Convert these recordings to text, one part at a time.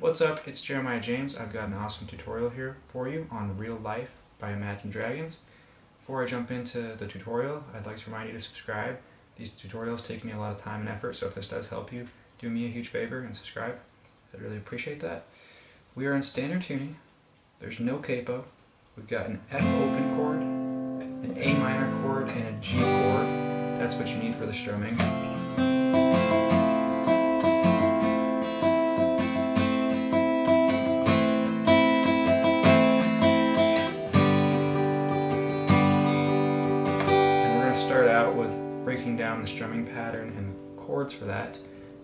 What's up, it's Jeremiah James. I've got an awesome tutorial here for you on Real Life by Imagine Dragons. Before I jump into the tutorial, I'd like to remind you to subscribe. These tutorials take me a lot of time and effort, so if this does help you, do me a huge favor and subscribe. I'd really appreciate that. We are in standard tuning. There's no capo. We've got an F open chord, an A minor chord, and a G chord. That's what you need for the strumming. Down the strumming pattern and the chords for that.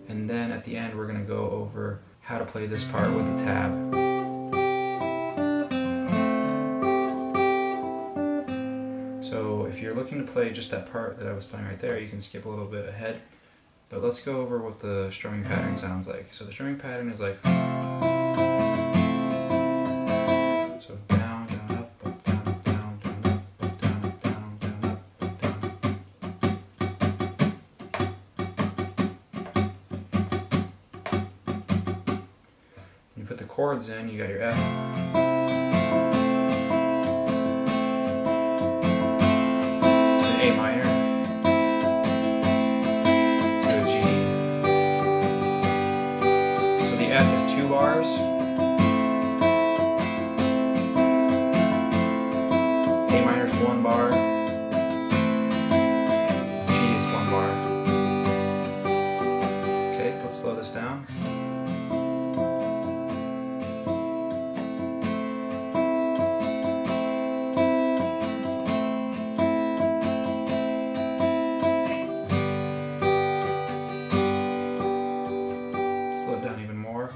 And then at the end we're going to go over how to play this part with the tab. So if you're looking to play just that part that I was playing right there, you can skip a little bit ahead. But let's go over what the strumming pattern sounds like. So the strumming pattern is like... You put the chords in, you got your F. To an A minor. To a G. So the F is two bars. Down even more.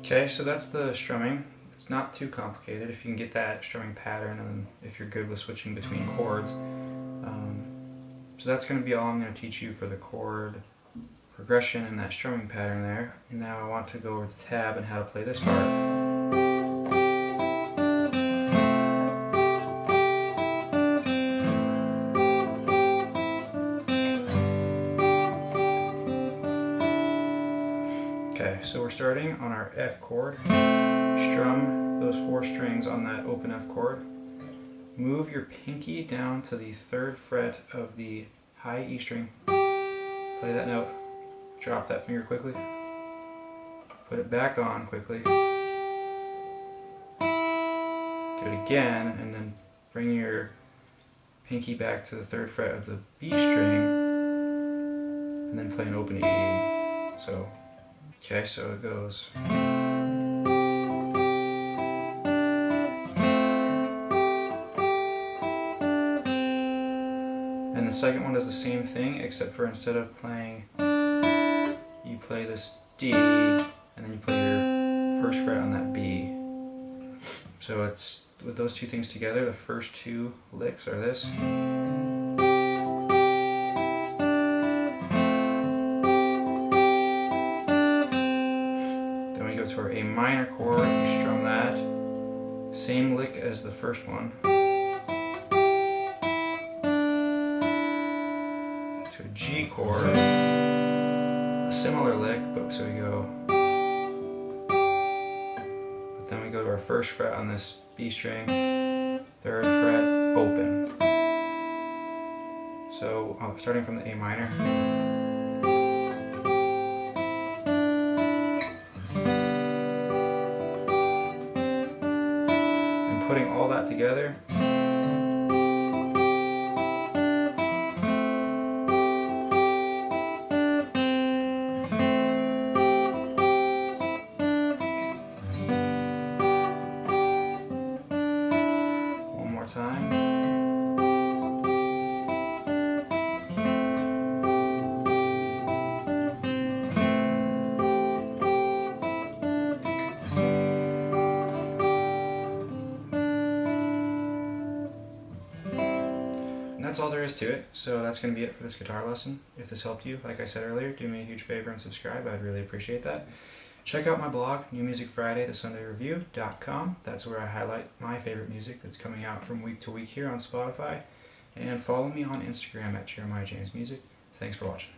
Okay, so that's the strumming. It's not too complicated if you can get that strumming pattern and if you're good with switching between chords. So that's going to be all I'm going to teach you for the chord progression and that strumming pattern there. And now I want to go over the tab and how to play this part. Okay, so we're starting on our F chord. Strum those four strings on that open F chord. Move your pinky down to the third fret of the high E string. Play that note. Drop that finger quickly. Put it back on quickly. Do it again, and then bring your pinky back to the third fret of the B string, and then play an open E. So, okay, so it goes. The second one does the same thing, except for instead of playing, you play this D, and then you play your first fret on that B. So it's, with those two things together, the first two licks are this. Then we go to our A minor chord, we strum that. Same lick as the first one. G chord, a similar lick, but so we go, but then we go to our first fret on this B string, third fret, open. So uh, starting from the A minor. And putting all that together, that's all there is to it. So that's going to be it for this guitar lesson. If this helped you, like I said earlier, do me a huge favor and subscribe. I'd really appreciate that. Check out my blog, New Music Friday, the Sunday Review.com. That's where I highlight my favorite music that's coming out from week to week here on Spotify. And follow me on Instagram at Jeremiah James Music. Thanks for watching.